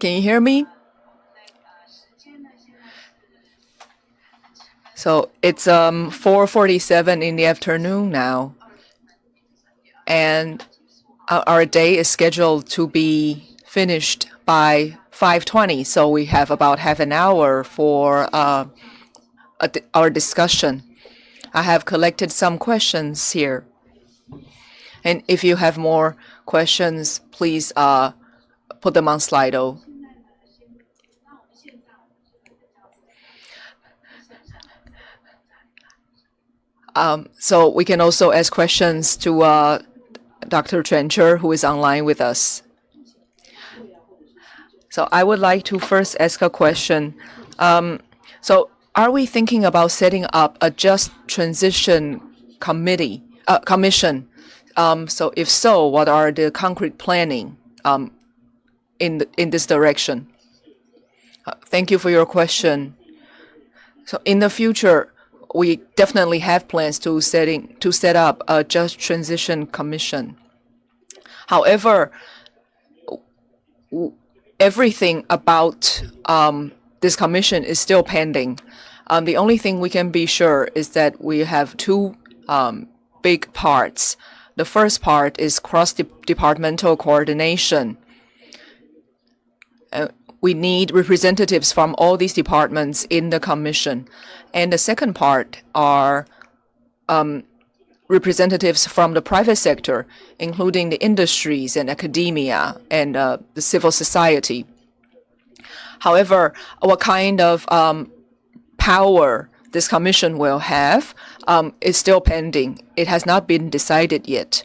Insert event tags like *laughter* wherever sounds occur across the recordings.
Can you hear me? So it's um 4:47 in the afternoon now, and our day is scheduled to be finished by 5:20. So we have about half an hour for uh, our discussion. I have collected some questions here, and if you have more questions, please uh, put them on Slido. Um, so we can also ask questions to uh, Dr. Trencher, who is online with us. So I would like to first ask a question. Um, so are we thinking about setting up a just transition committee, uh, commission? Um, so if so, what are the concrete planning um, in, the, in this direction? Uh, thank you for your question. So in the future, we definitely have plans to setting to set up a just transition commission. However, everything about um, this commission is still pending. Um, the only thing we can be sure is that we have two um, big parts. The first part is cross-departmental coordination. Uh, we need representatives from all these departments in the commission. And the second part are um, representatives from the private sector, including the industries and academia and uh, the civil society. However, what kind of um, power this commission will have um, is still pending. It has not been decided yet.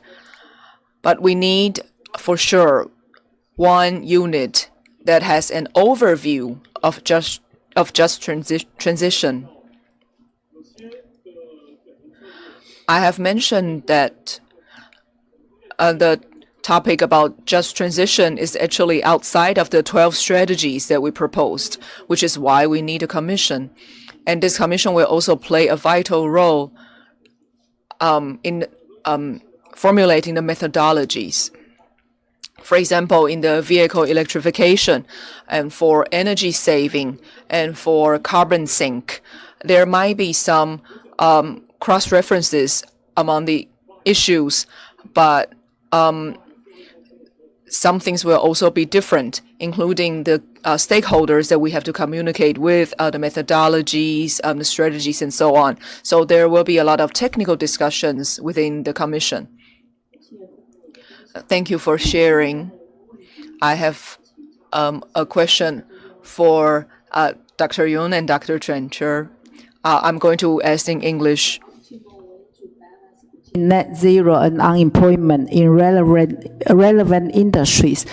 But we need, for sure, one unit that has an overview of just of just transi transition. I have mentioned that uh, the topic about just transition is actually outside of the 12 strategies that we proposed, which is why we need a commission. And this commission will also play a vital role um, in um, formulating the methodologies. For example, in the vehicle electrification and for energy saving and for carbon sink, there might be some um, cross-references among the issues, but um, some things will also be different, including the uh, stakeholders that we have to communicate with, uh, the methodologies, um, the strategies, and so on. So there will be a lot of technical discussions within the Commission. Thank you for sharing. I have um, a question for uh, Dr. Yun and Dr. Trencher. Uh, I'm going to ask in English. Net zero and unemployment in relevant, relevant industries.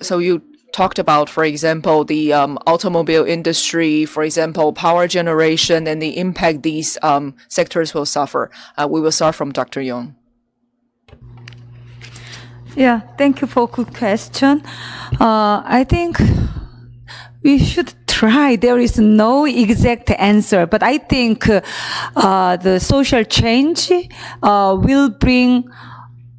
So you talked about, for example, the um, automobile industry, for example, power generation, and the impact these um, sectors will suffer. Uh, we will start from Dr. Yun. Yeah, thank you for good question. Uh, I think we should try. There is no exact answer, but I think uh, the social change uh, will bring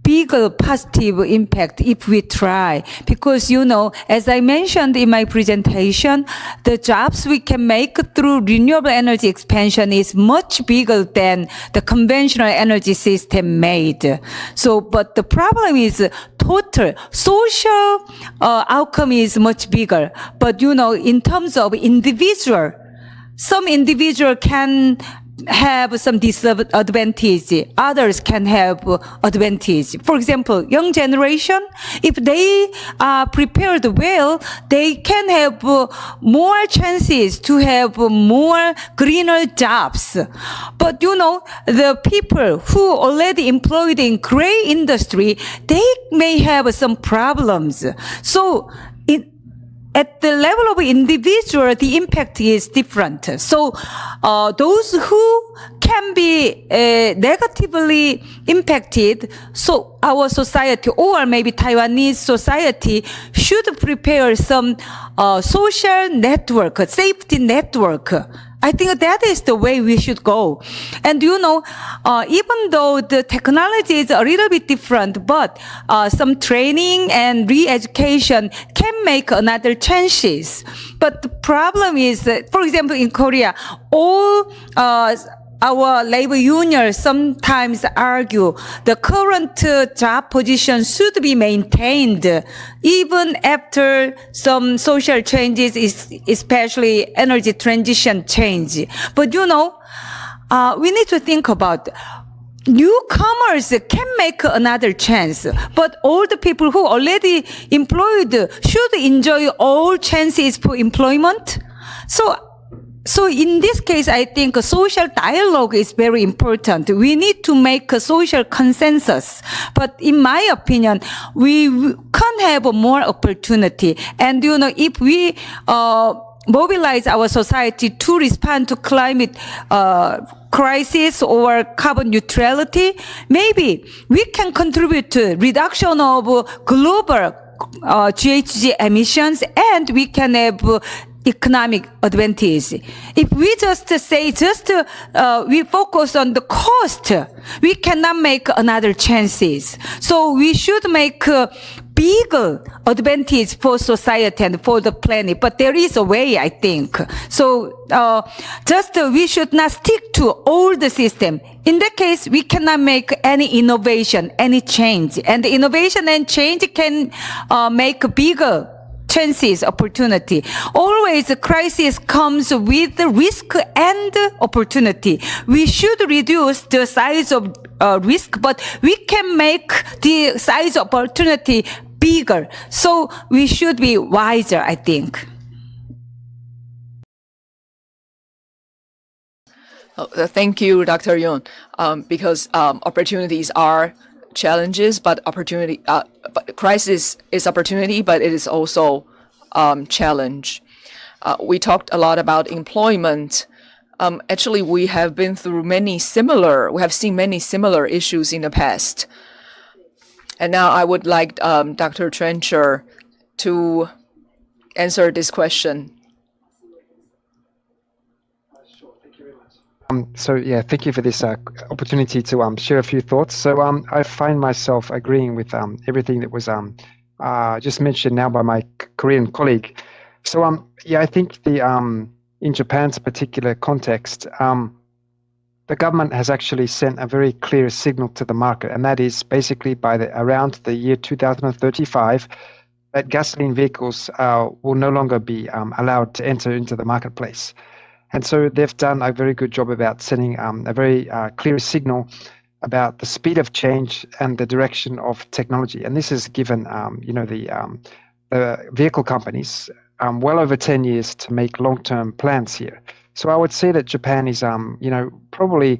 bigger positive impact if we try. Because, you know, as I mentioned in my presentation, the jobs we can make through renewable energy expansion is much bigger than the conventional energy system made. So, but the problem is total social uh, outcome is much bigger. But, you know, in terms of individual, some individual can have some disadvantage. Others can have advantage. For example, young generation, if they are prepared well, they can have more chances to have more greener jobs. But you know, the people who already employed in gray industry, they may have some problems. So at the level of individual, the impact is different. So uh, those who can be uh, negatively impacted, so our society or maybe Taiwanese society should prepare some uh, social network, safety network I think that is the way we should go. And you know, uh, even though the technology is a little bit different, but uh, some training and re-education can make another chances. But the problem is that, for example, in Korea, all uh, our labor unions sometimes argue the current uh, job position should be maintained even after some social changes, especially energy transition change. But you know, uh, we need to think about newcomers can make another chance, but all the people who already employed should enjoy all chances for employment. So so in this case, I think a social dialogue is very important. We need to make a social consensus. But in my opinion, we can have more opportunity. And, you know, if we, uh, mobilize our society to respond to climate uh, crisis or carbon neutrality, maybe we can contribute to reduction of global uh, GHG emissions and we can have economic advantage. If we just say, just uh, we focus on the cost, we cannot make another chances. So we should make bigger advantage for society and for the planet. But there is a way, I think. So uh, just uh, we should not stick to old system. In that case, we cannot make any innovation, any change. And innovation and change can uh, make bigger chances, opportunity. Always a crisis comes with risk and opportunity. We should reduce the size of uh, risk, but we can make the size of opportunity bigger. So we should be wiser, I think. Oh, thank you, Dr. Yun, um, because um, opportunities are challenges, but opportunity, uh, but crisis is opportunity, but it is also um, challenge. Uh, we talked a lot about employment. Um, actually, we have been through many similar, we have seen many similar issues in the past. And now I would like um, Dr. Trencher to answer this question. Um, so yeah, thank you for this uh, opportunity to um, share a few thoughts. So um, I find myself agreeing with um, everything that was um, uh, just mentioned now by my Korean colleague. So um, yeah, I think the in Japan's particular context, the government has actually sent a very clear signal to the market, and that is basically by the around the year 2035 that gasoline vehicles uh, will no longer be allowed to enter into the marketplace. And so they've done a very good job about sending um, a very uh, clear signal about the speed of change and the direction of technology. And this has given, um, you know, the, um, the vehicle companies um, well over 10 years to make long-term plans here. So I would say that Japan is, um, you know, probably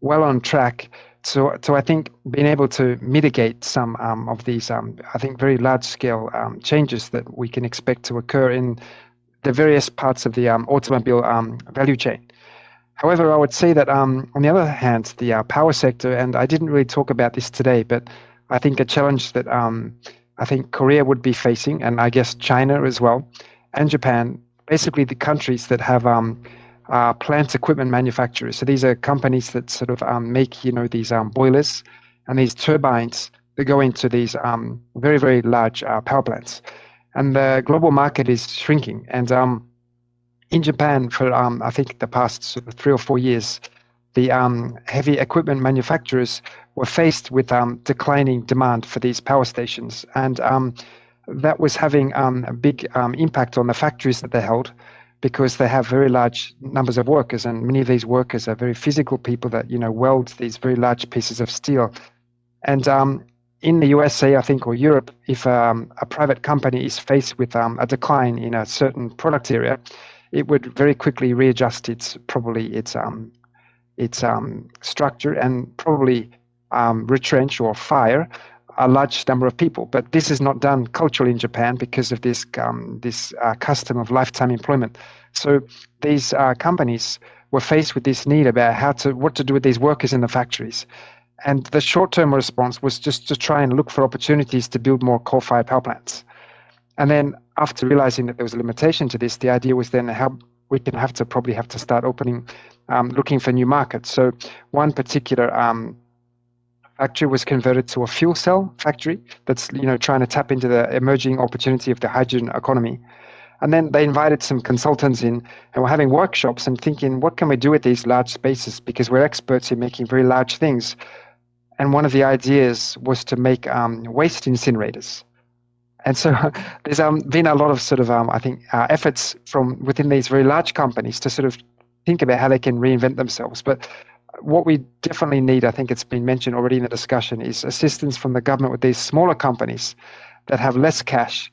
well on track to, to I think, being able to mitigate some um, of these, I think, very large-scale changes that we can expect to occur in the various parts of the automobile value chain. However, I would say that um, on the other hand, the uh, power sector, and I didn't really talk about this today, but I think a challenge that um, I think Korea would be facing, and I guess China as well, and Japan, basically the countries that have um, uh, plant equipment manufacturers. So these are companies that sort of um, make, you know, these um, boilers and these turbines that go into these um, very, very large uh, power plants. And the global market is shrinking. And in Japan for um, I think the past three or four years, the um, heavy equipment manufacturers were faced with um, declining demand for these power stations, and um, that was having um, a big um, impact on the factories that they held, because they have very large numbers of workers, and many of these workers are very physical people that you know weld these very large pieces of steel, and in the USA, I think, or Europe, if um, a private company is faced with um, a decline in a certain product area, it would very quickly readjust its probably its um, its um, structure and probably um, retrench or fire a large number of people. But this is not done culturally in Japan because of this um, this uh, custom of lifetime employment. So these uh, companies were faced with this need about how to what to do with these workers in the factories. And the short-term response was just to try and look for opportunities to build more coal-fired power plants. And then after realizing that there was a limitation to this, the idea was then how we can have to probably have to start opening, um, looking for new markets. So one particular um, factory was converted to a fuel cell factory that's you know trying to tap into the emerging opportunity of the hydrogen economy. And then they invited some consultants in and we're having workshops and thinking, what can we do with these large spaces? Because we're experts in making very large things. And one of the ideas was to make um, waste incinerators. And so *laughs* there's um, been a lot of sort of, um, I think, uh, efforts from within these very large companies to sort of think about how they can reinvent themselves. But what we definitely need, I think it's been mentioned already in the discussion, is assistance from the government with these smaller companies that have less cash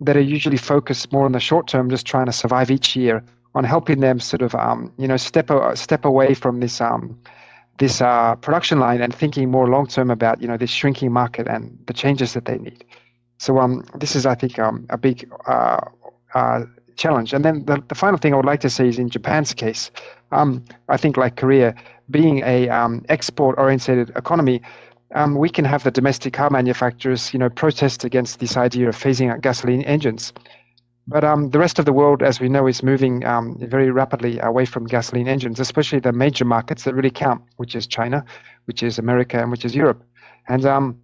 that are usually focused more on the short term, just trying to survive each year, on helping them sort of um, you know step step away from this um, this uh, production line and thinking more long term about you know this shrinking market and the changes that they need. So um, this is I think um, a big uh, uh, challenge. And then the, the final thing I would like to say is in Japan's case, um, I think like Korea, being a um, export oriented economy, um, we can have the domestic car manufacturers, you know, protest against this idea of phasing out gasoline engines. But um, the rest of the world, as we know, is moving um, very rapidly away from gasoline engines, especially the major markets that really count, which is China, which is America, and which is Europe. And um,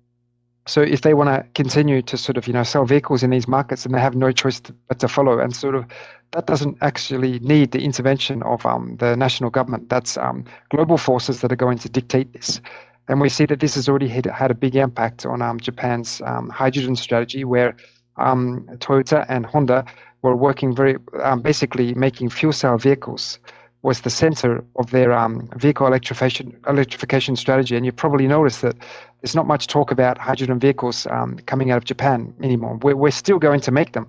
so, if they want to continue to sort of, you know, sell vehicles in these markets, then they have no choice to, but to follow. And sort of, that doesn't actually need the intervention of um, the national government. That's um, global forces that are going to dictate this. And we see that this has already had, had a big impact on um, Japan's hydrogen strategy, where um, Toyota and Honda were working very, um, basically making fuel cell vehicles was the center of their um, vehicle electrification electrification strategy. And you probably noticed that there's not much talk about hydrogen vehicles um, coming out of Japan anymore. We're, we're still going to make them,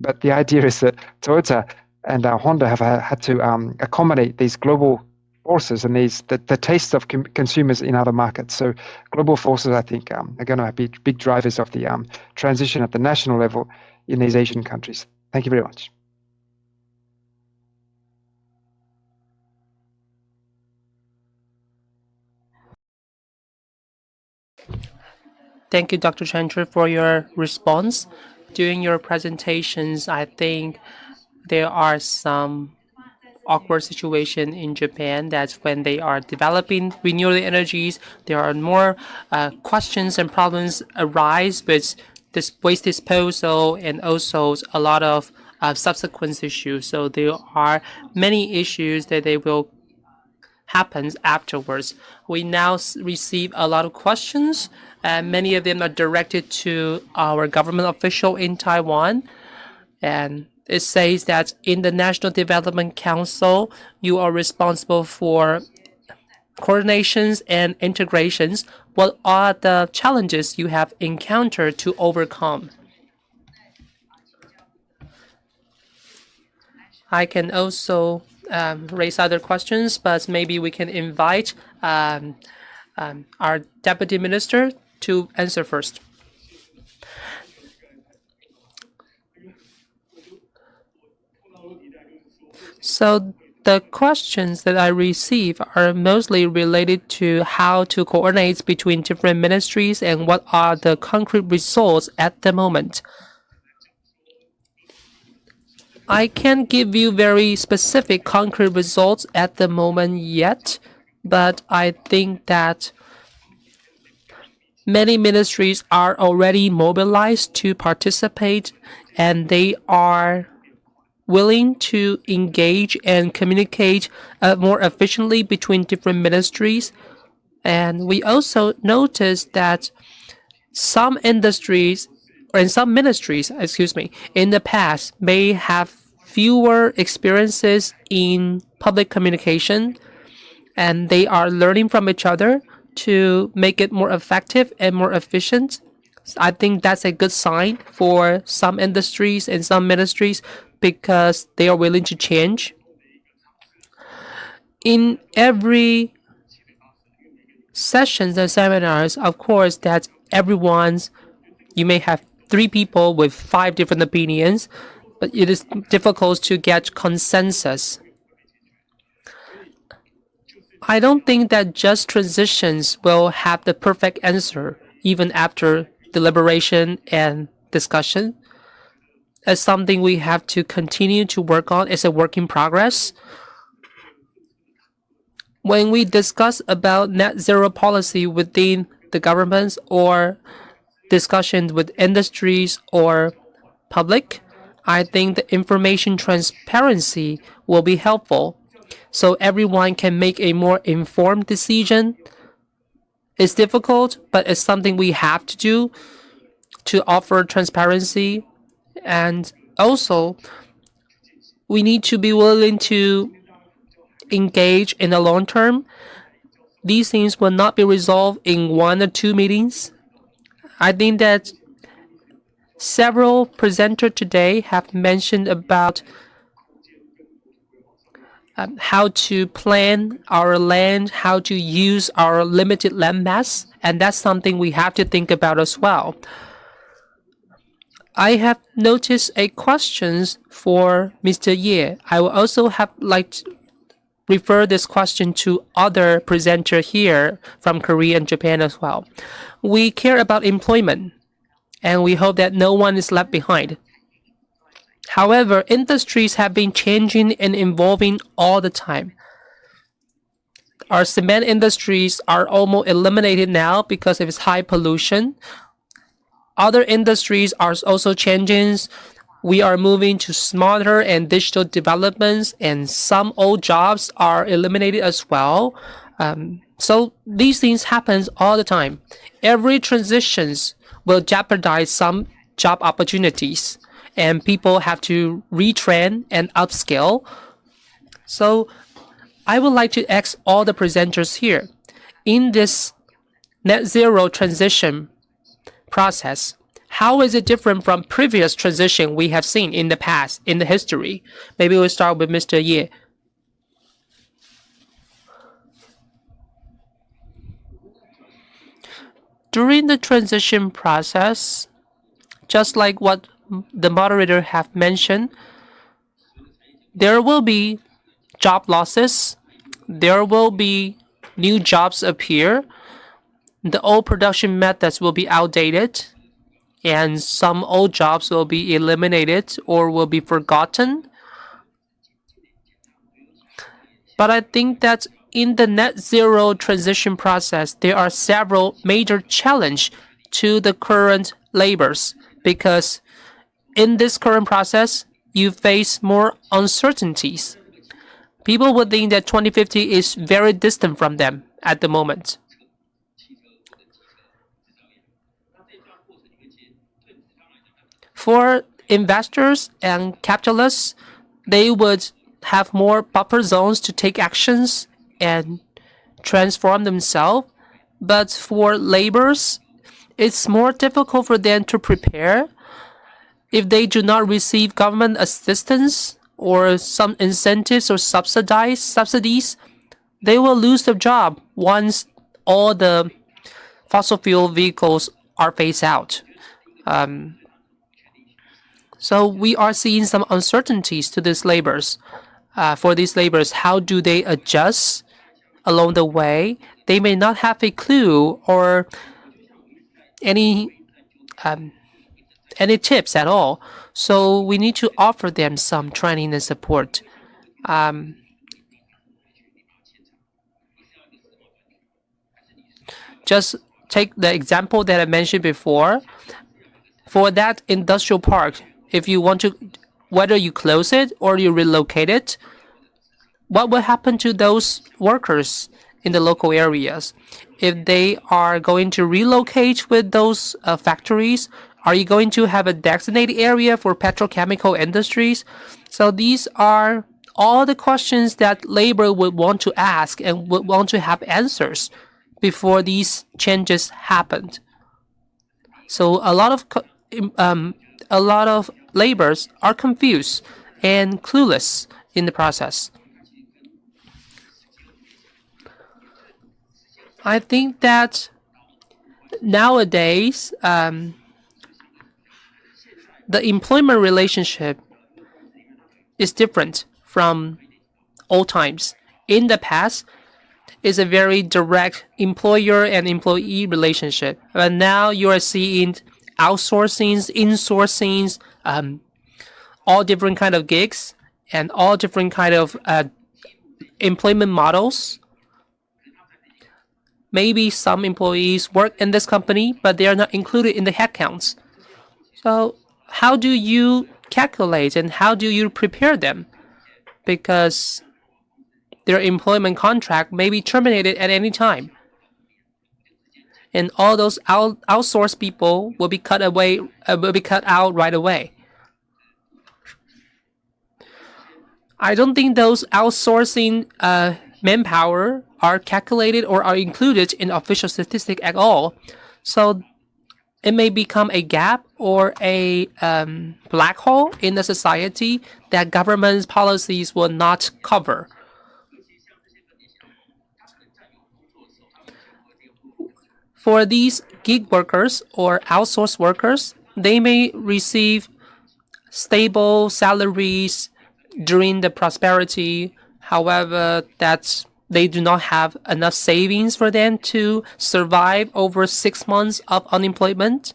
but the idea is that Toyota and uh, Honda have uh, had to accommodate these global forces and these the, the taste of com- consumers in other markets. So global forces, I think, um, are going to be big drivers of the um, transition at the national level in these Asian countries. Thank you very much. Thank you, Dr. Trencher, for your response. During your presentations, I think there are some awkward situation in Japan that when they are developing renewable energies, there are more uh, questions and problems arise with this waste disposal and also a lot of uh, subsequent issues. So there are many issues that they will happen afterwards. We now receive a lot of questions and many of them are directed to our government official in Taiwan. And it says that in the National Development Council, you are responsible for coordinations and integrations. What are the challenges you have encountered to overcome? I can also um, raise other questions, but maybe we can invite um, um, our Deputy Minister to answer first. So the questions that I receive are mostly related to how to coordinate between different ministries and what are the concrete results at the moment. I can't give you very specific concrete results at the moment yet, but I think that many ministries are already mobilized to participate and they are willing to engage and communicate uh, more efficiently between different ministries. And we also noticed that some industries or in some ministries, excuse me, in the past may have fewer experiences in public communication and they are learning from each other to make it more effective and more efficient. I think that's a good sign for some industries and some ministries because they are willing to change. In every sessions and seminars, of course, that everyone's, you may have three people with five different opinions, but it is difficult to get consensus. I don't think that just transitions will have the perfect answer even after deliberation and discussion. Is something we have to continue to work on. It's a work in progress. When we discuss about net zero policy within the governments or discussions with industries or public, I think the information transparency will be helpful so everyone can make a more informed decision. It's difficult, but it's something we have to do to offer transparency. And also, we need to be willing to engage in the long term. These things will not be resolved in one or two meetings. I think that several presenters today have mentioned about um, how to plan our land, how to use our limited land mass, and that's something we have to think about as well. I have noticed a questions for Mr. Ye. I will also have like refer this question to other presenter here from Korea and Japan as well. We care about employment, and we hope that no one is left behind. However, industries have been changing and evolving all the time. Our cement industries are almost eliminated now because of its high pollution. Other industries are also changing. We are moving to smarter and digital developments, and some old jobs are eliminated as well. Um, so these things happen all the time. Every transitions will jeopardize some job opportunities and people have to retrain and upskill. So I would like to ask all the presenters here, in this net zero transition process, how is it different from previous transition we have seen in the past, in the history? Maybe we'll start with Mr. Ye. During the transition process, just like what the moderator have mentioned, there will be job losses. There will be new jobs appear. The old production methods will be outdated and some old jobs will be eliminated or will be forgotten. But I think that in the net zero transition process, there are several major challenges to the current labors because in this current process, you face more uncertainties. People would think that 2050 is very distant from them at the moment. For investors and capitalists, they would have more buffer zones to take actions and transform themselves. But for laborers, it's more difficult for them to prepare if they do not receive government assistance or some incentives or subsidized subsidies, they will lose their job once all the fossil fuel vehicles are phased out. Um, so we are seeing some uncertainties to these labors. Uh, for these labors, how do they adjust along the way? They may not have a clue or any um, any tips at all. So we need to offer them some training and support. Um, just take the example that I mentioned before. For that industrial park, if you want to, whether you close it or you relocate it, what will happen to those workers in the local areas? If they are going to relocate with those uh, factories, are you going to have a designated area for petrochemical industries? So these are all the questions that labor would want to ask and would want to have answers before these changes happened. So a lot of um, a lot of laborers are confused and clueless in the process. I think that nowadays um, the employment relationship is different from old times. In the past, it's a very direct employer and employee relationship. But now you are seeing outsourcing, insourcing, um, all different kind of gigs and all different kind of uh, employment models. Maybe some employees work in this company, but they are not included in the headcounts. So how do you calculate and how do you prepare them? Because their employment contract may be terminated at any time. And all those out, outsourced people will be cut away, uh, will be cut out right away. I don't think those outsourcing uh, manpower are calculated or are included in official statistic at all. So it may become a gap or a um, black hole in the society that government policies will not cover. For these gig workers or outsourced workers, they may receive stable salaries during the prosperity. However, that's they do not have enough savings for them to survive over six months of unemployment.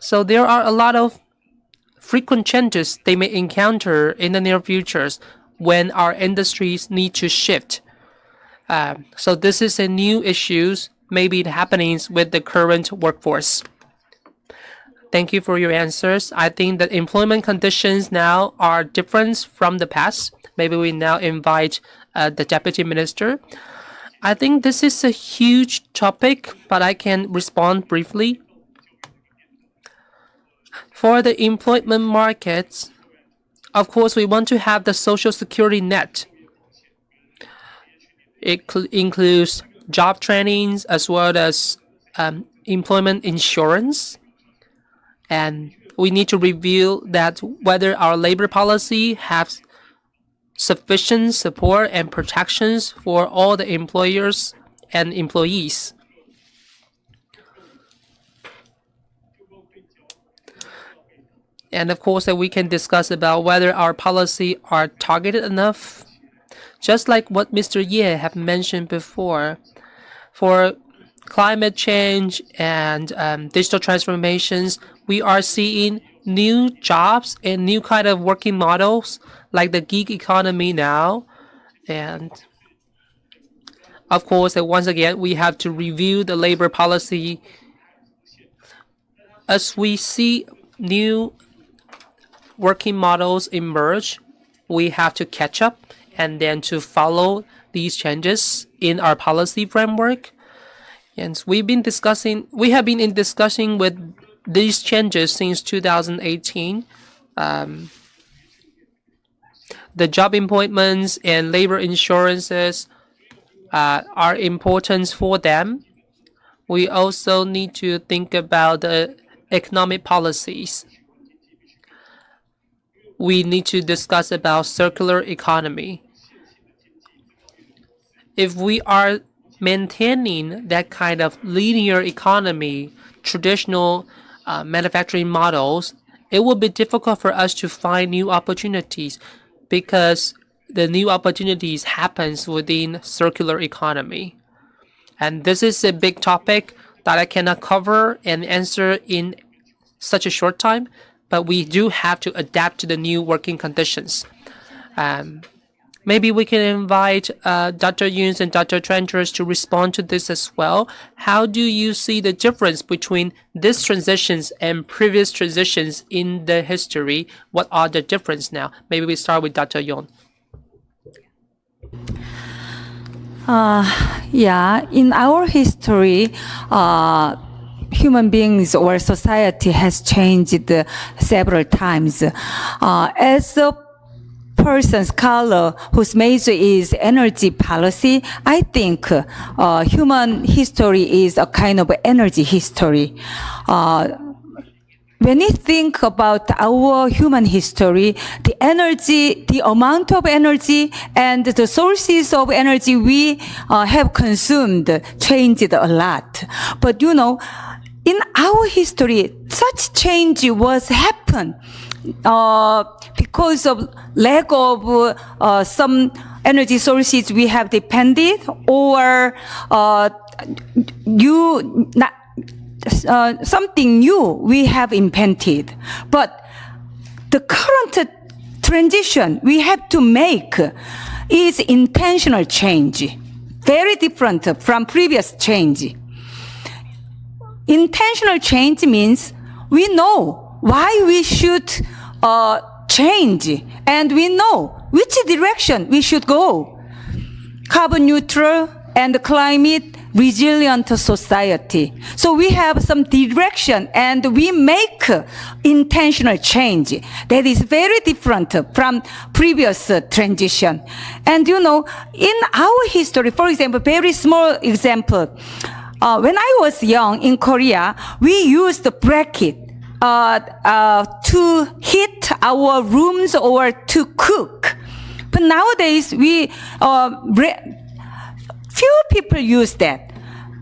So there are a lot of frequent changes they may encounter in the near futures when our industries need to shift. Uh, so this is a new issues maybe happenings with the current workforce. Thank you for your answers. I think that employment conditions now are different from the past. Maybe we now invite uh, the deputy minister. I think this is a huge topic, but I can respond briefly. For the employment markets, of course, we want to have the social security net. It includes job trainings as well as um, employment insurance and we need to review that whether our labor policy has sufficient support and protections for all the employers and employees. And of course, that we can discuss about whether our policy are targeted enough. Just like what Mr. Ye have mentioned before, for climate change and um, digital transformations, we are seeing new jobs and new kind of working models like the gig economy now. And of course, once again, we have to review the labor policy as we see new working models emerge, we have to catch up and then to follow these changes in our policy framework. And we've been discussing, we have been in discussion with these changes since 2018. Um, the job appointments and labor insurances uh, are important for them. We also need to think about the economic policies. We need to discuss about circular economy. If we are maintaining that kind of linear economy, traditional uh, manufacturing models, it will be difficult for us to find new opportunities because the new opportunities happens within circular economy. And this is a big topic that I cannot cover and answer in such a short time, but we do have to adapt to the new working conditions. Um, Maybe we can invite uh, Dr. Yuns and Dr. Trenchers to respond to this as well. How do you see the difference between these transitions and previous transitions in the history? What are the difference now? Maybe we start with Dr. Yun. Uh, yeah, in our history, uh, human beings or society has changed several times. Uh, as a person, scholar whose major is energy policy, I think uh, human history is a kind of energy history. Uh, when you think about our human history, the energy, the amount of energy and the sources of energy we uh, have consumed changed a lot. But you know, in our history, such change was happen uh, because of lack of uh, some energy sources we have depended or uh, you uh, something new we have invented. But the current transition we have to make is intentional change, very different from previous change. Intentional change means we know why we should uh, change and we know which direction we should go. Carbon neutral and climate resilient society. So we have some direction and we make intentional change that is very different from previous transition. And you know, in our history, for example, very small example, uh, when I was young in Korea, we used the briquette uh, uh, to heat our rooms or to cook. But nowadays, we uh, few people use that.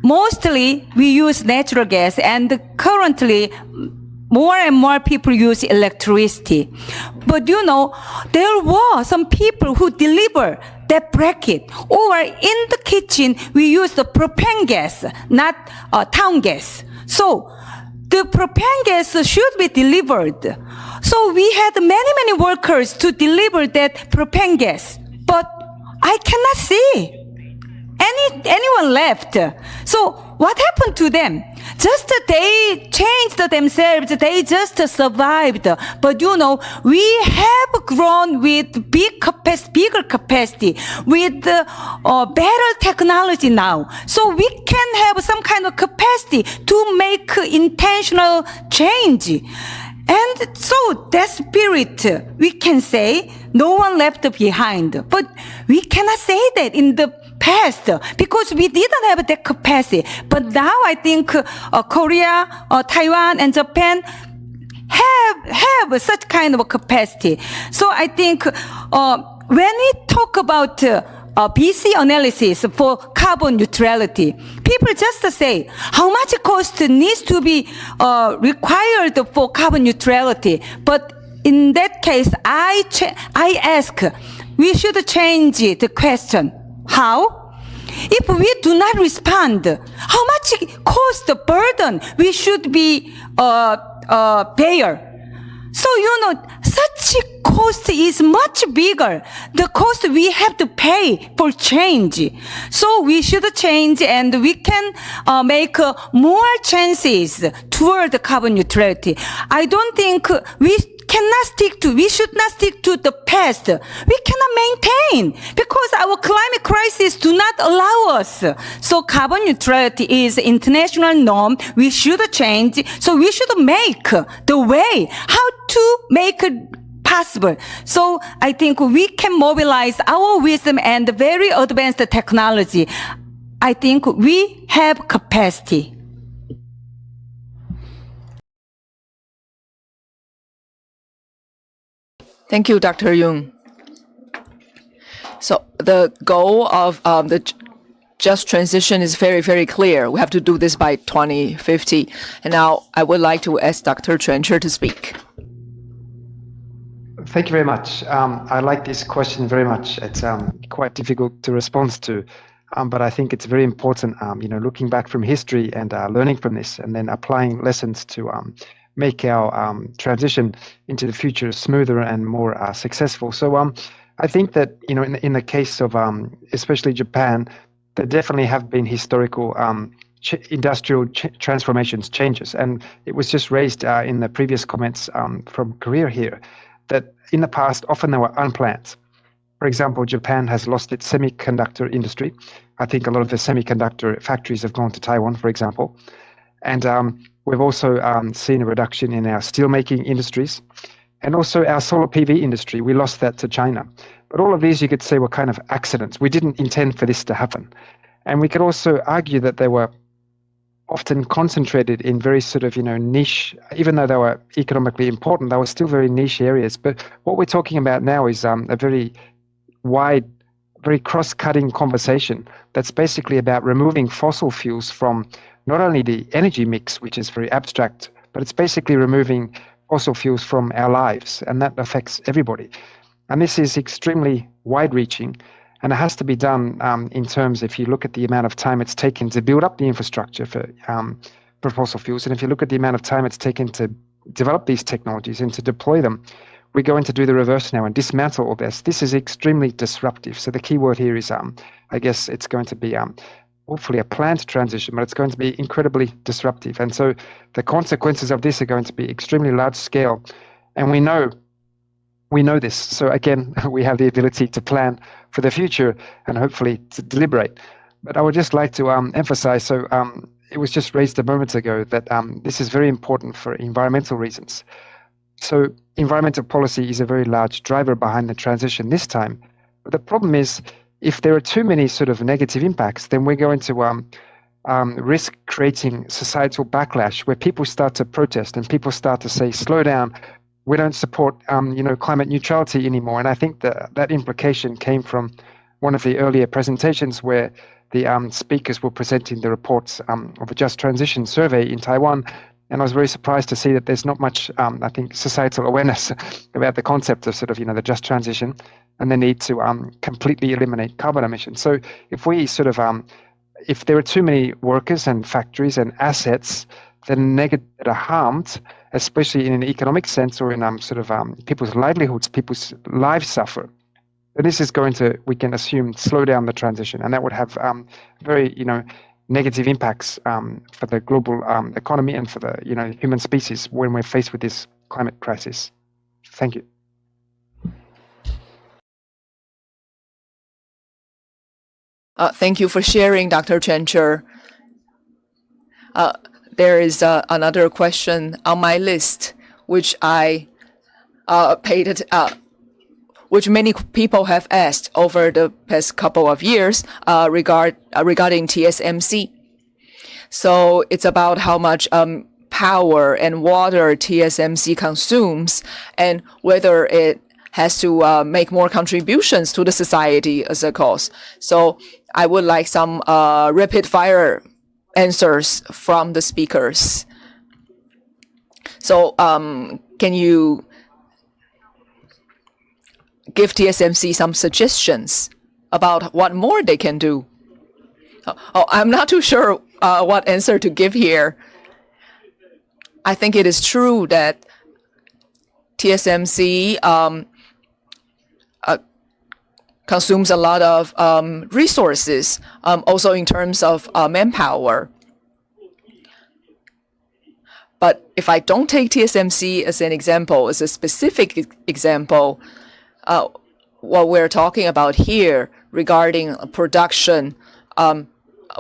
Mostly, we use natural gas, and currently, more and more people use electricity. But you know, there were some people who deliver that briquette, or in the kitchen, we use the propane gas, not uh, town gas. So, the propane gas should be delivered. So we had many, many workers to deliver that propane gas, but I cannot see any anyone left. So what happened to them? Just they changed themselves. They just survived. But you know, we have grown with big capacity, bigger capacity, with uh, better technology now. So we can have some kind of capacity to make intentional change. And so that spirit, we can say, no one left behind. But we cannot say that in the past because we didn't have that capacity. But now I think uh, Korea, uh, Taiwan, and Japan have have such kind of capacity. So I think uh, when we talk about uh, uh, BC analysis for carbon neutrality, people just say how much cost needs to be uh, required for carbon neutrality. But in that case, I I ask, we should change the question. How? If we do not respond, how much cost the burden we should be uh, uh, bear? So you know, such cost is much bigger. The cost we have to pay for change. So we should change, and we can uh, make uh, more chances toward carbon neutrality. I don't think we cannot stick to, we should not stick to the past. We cannot maintain because our climate crisis do not allow us. So carbon neutrality is international norm. We should change. So we should make the way how to make it possible. So I think we can mobilize our wisdom and very advanced technology. I think we have capacity. Thank you, Dr. Yun. So the goal of um, the just transition is very, very clear. We have to do this by 2050. And now I would like to ask Dr. Trencher to speak. Thank you very much. Um, I like this question very much. It's um, quite difficult to respond to, um, but I think it's very important, um, you know, looking back from history and uh, learning from this and then applying lessons to um, make our um, transition into the future smoother and more uh, successful. So um, I think that you know in, in the case of um, especially Japan, there definitely have been historical um, ch- industrial ch- transformations, changes, and it was just raised uh, in the previous comments um, from Korea here that in the past often they were unplanned. For example, Japan has lost its semiconductor industry. I think a lot of the semiconductor factories have gone to Taiwan, for example, and um, We've also um, seen a reduction in our steelmaking industries and also our solar PV industry. We lost that to China. But all of these, you could say, were kind of accidents. We didn't intend for this to happen. And we could also argue that they were often concentrated in very sort of, you know, niche, even though they were economically important, they were still very niche areas. But what we're talking about now is um, a very wide, very cross cutting conversation that's basically about removing fossil fuels from not only the energy mix, which is very abstract, but it's basically removing fossil fuels from our lives, and that affects everybody. And this is extremely wide reaching, and it has to be done um, in terms, if you look at the amount of time it's taken to build up the infrastructure for, um, for fossil fuels, and if you look at the amount of time it's taken to develop these technologies and to deploy them, we're going to do the reverse now and dismantle all this. This is extremely disruptive. So the key word here is, um, I guess it's going to be um, hopefully a planned transition, but it's going to be incredibly disruptive. And so the consequences of this are going to be extremely large scale. And we know we know this. So again, *laughs* we have the ability to plan for the future and hopefully to deliberate. But I would just like to um, emphasize so um, it was just raised a moment ago that um, this is very important for environmental reasons. So environmental policy is a very large driver behind the transition this time. But the problem is if there are too many sort of negative impacts, then we're going to um, um, risk creating societal backlash where people start to protest and people start to say, slow down, we don't support um, you know climate neutrality anymore. And I think that that implication came from one of the earlier presentations where the um, speakers were presenting the reports um, of a just transition survey in Taiwan. And I was very surprised to see that there's not much, um, I think, societal awareness *laughs* about the concept of sort of, you know, the just transition and the need to um, completely eliminate carbon emissions. So if we sort of, um, if there are too many workers and factories and assets that are, that are harmed, especially in an economic sense or in um, sort of um, people's livelihoods, people's lives suffer. This is going to, we can assume, slow down the transition, and that would have um, very, you know, negative impacts um, for the global um, economy and for the, you know, human species when we're faced with this climate crisis. Thank you. Uh, thank you for sharing, Dr. Trencher. Uh, there is uh, another question on my list, which I uh, paid it, which many people have asked over the past couple of years uh, regard uh, regarding TSMC. So it's about how much um, power and water TSMC consumes and whether it has to uh, make more contributions to the society as a cause. So I would like some uh, rapid fire answers from the speakers. So um, can you give TSMC some suggestions about what more they can do? Oh, oh I'm not too sure uh, what answer to give here. I think it is true that TSMC um, uh, consumes a lot of um, resources, um, also in terms of uh, manpower. But if I don't take TSMC as an example, as a specific example, uh, what we're talking about here regarding production, um,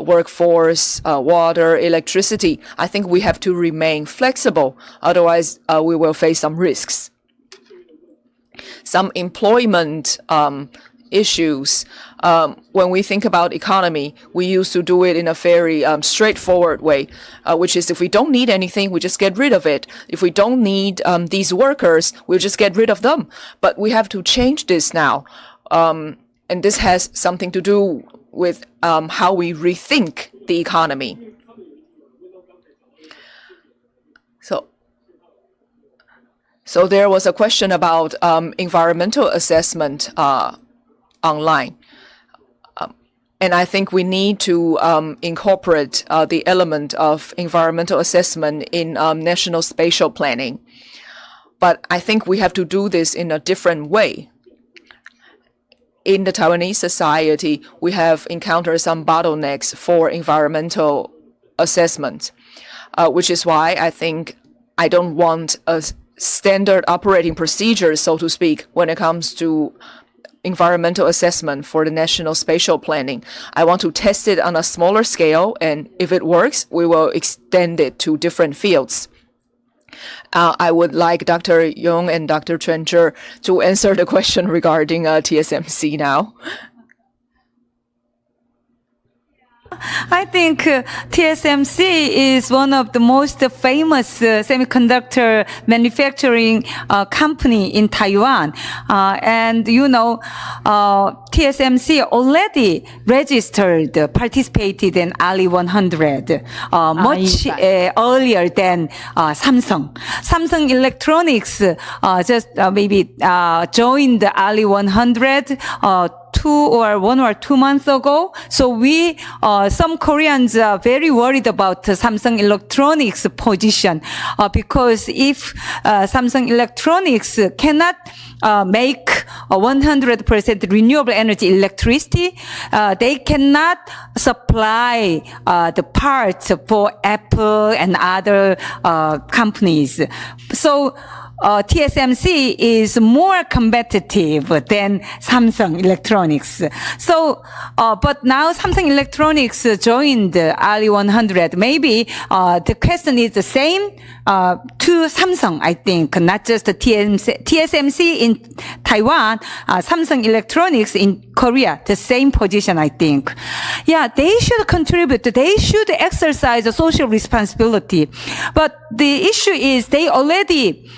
workforce, uh, water, electricity, I think we have to remain flexible. Otherwise, uh, we will face some risks. Some employment um, issues. Um, when we think about economy, we used to do it in a very um, straightforward way, uh, which is if we don't need anything, we just get rid of it. If we don't need um, these workers, we'll just get rid of them. But we have to change this now. Um, and this has something to do with um, how we rethink the economy. So, so there was a question about um, environmental assessment uh, online. Um, and I think we need to um, incorporate uh, the element of environmental assessment in um, national spatial planning. But I think we have to do this in a different way. In the Taiwanese society, we have encountered some bottlenecks for environmental assessment, uh, which is why I think I don't want a standard operating procedure, so to speak, when it comes to environmental assessment for the national spatial planning. I want to test it on a smaller scale, and if it works, we will extend it to different fields. Uh, I would like Dr. Yun and Dr. Trencher to answer the question regarding uh, TSMC now. I think uh, TSMC is one of the most famous uh, semiconductor manufacturing uh, company in Taiwan. Uh, and you know, uh, TSMC already registered, participated in RE100 uh, much earlier than Samsung. Samsung Electronics just maybe joined RE100 two or one or two months ago. So we, uh, some Koreans are very worried about Samsung Electronics position uh, because if uh, Samsung Electronics cannot uh, make 100% renewable energy electricity, uh, they cannot supply uh, the parts for Apple and other uh, companies. So uh, TSMC is more competitive than Samsung Electronics. So, uh, but now Samsung Electronics joined RE100. Maybe uh, the question is the same uh, to Samsung, I think, not just TSMC, TSMC in Taiwan, uh, Samsung Electronics in Korea, the same position, I think. Yeah, they should contribute. They should exercise a social responsibility. But the issue is they already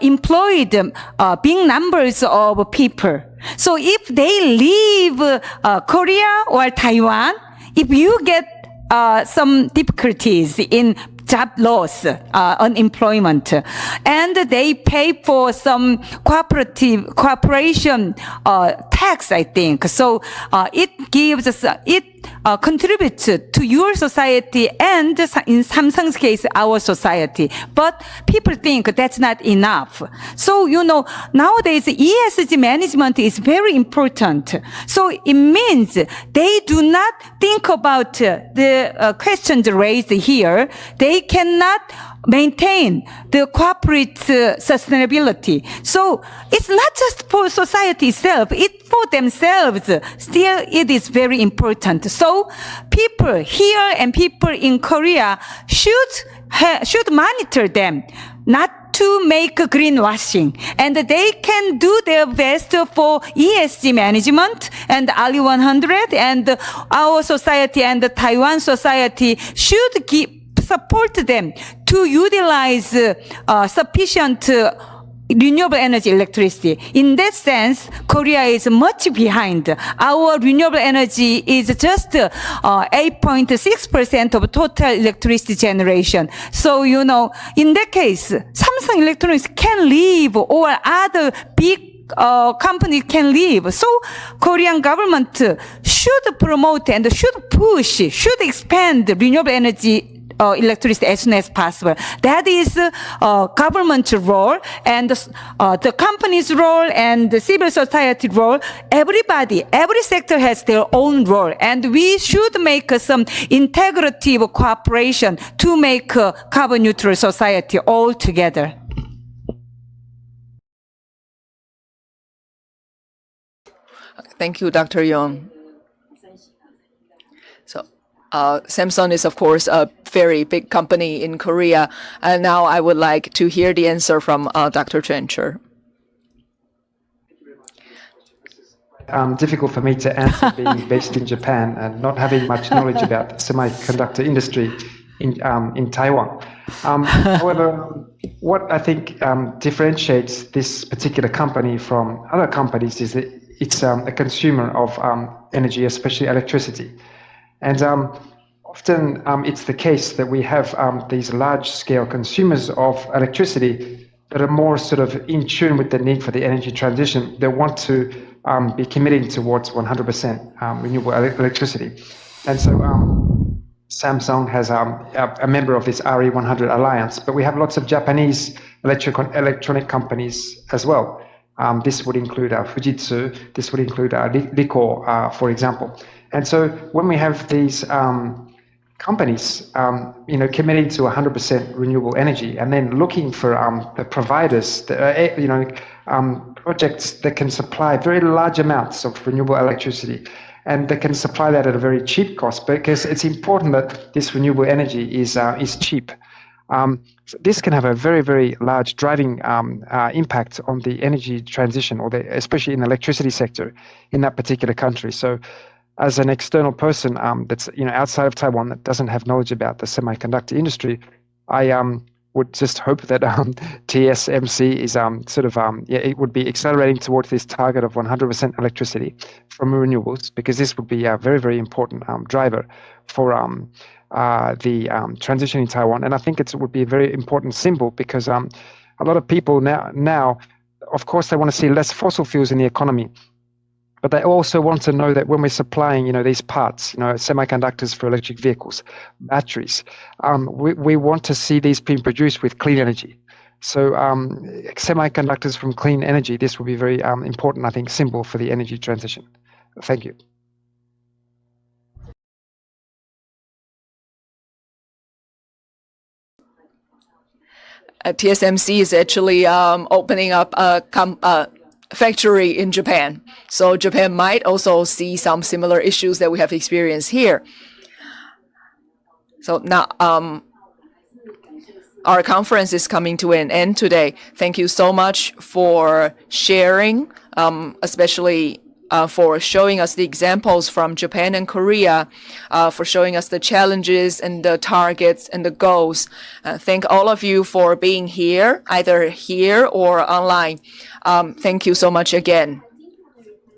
employed uh, big numbers of people. So if they leave uh, Korea or Taiwan, if you get uh, some difficulties in job loss, uh, unemployment, and they pay for some cooperative cooperation uh, tax. I think so. Uh, it gives it uh, contributes to your society and in Samsung's case, our society. But people think that's not enough. So, you know, nowadays ESG management is very important. So it means they do not think about the uh, questions raised here. They cannot maintain the corporate uh, sustainability. So it's not just for society itself, it for themselves. Still, it is very important. So people here and people in Korea should, should monitor them, not to make greenwashing. And they can do their best for ESG management and RE100 and our society and the Taiwan society should support them to utilize uh, sufficient uh, renewable energy electricity. In that sense, Korea is much behind. Our renewable energy is just 8.6% uh, of total electricity generation. So, you know, in that case, Samsung Electronics can leave or other big uh, company can leave. So Korean government should promote and should push, should expand renewable energy uh, electricity as soon as possible. That is uh, government's role and uh, the company's role and the civil society role. Everybody, every sector has their own role, and we should make some integrative cooperation to make a carbon neutral society all together. Thank you, Dr. Yun. Uh, Samsung is, of course, a very big company in Korea. And now I would like to hear the answer from uh, Dr. Trencher. Um, difficult for me to answer being *laughs* based in Japan and not having much knowledge about the semiconductor industry in, um, in Taiwan. Um, however, what I think um, differentiates this particular company from other companies is that it's um, a consumer of um, energy, especially electricity. And um, often um, it's the case that we have um, these large scale consumers of electricity that are more sort of in tune with the need for the energy transition. They want to um, be committing towards 100% um, renewable electricity. And so um, Samsung has a, a, member of this RE100 alliance, but we have lots of Japanese electric, electronic companies as well. Um, this would include uh, Fujitsu, this would include uh, Ricoh, uh, for example. And so when we have these um, companies, um, you know, committing to 100% renewable energy, and then looking for um, the providers, that, uh, you know, um, projects that can supply very large amounts of renewable electricity, and that can supply that at a very cheap cost, because it's important that this renewable energy is uh, is cheap. Um, so this can have a very, very large driving um, uh, impact on the energy transition, or the, especially in the electricity sector in that particular country. So as an external person um, that's you know outside of Taiwan that doesn't have knowledge about the semiconductor industry, I um, would just hope that um, *laughs* TSMC is um, sort of um, yeah it would be accelerating towards this target of 100% electricity from renewables because this would be a very very important um, driver for um, uh, the um, transition in Taiwan, and I think it would be a very important symbol because a lot of people now now, of course, they want to see less fossil fuels in the economy but they also want to know that when we're supplying, you know, these parts, you know, semiconductors for electric vehicles, batteries, um, we, we want to see these being produced with clean energy. So um, semiconductors from clean energy, this will be very um, important, I think, symbol for the energy transition. Thank you. Uh, TSMC is actually um, opening up a uh, factory in Japan. So Japan might also see some similar issues that we have experienced here. So now um, our conference is coming to an end today. Thank you so much for sharing, um, especially uh, for showing us the examples from Japan and Korea, uh, for showing us the challenges and the targets and the goals. Uh, thank all of you for being here, either here or online. Um, thank you so much again.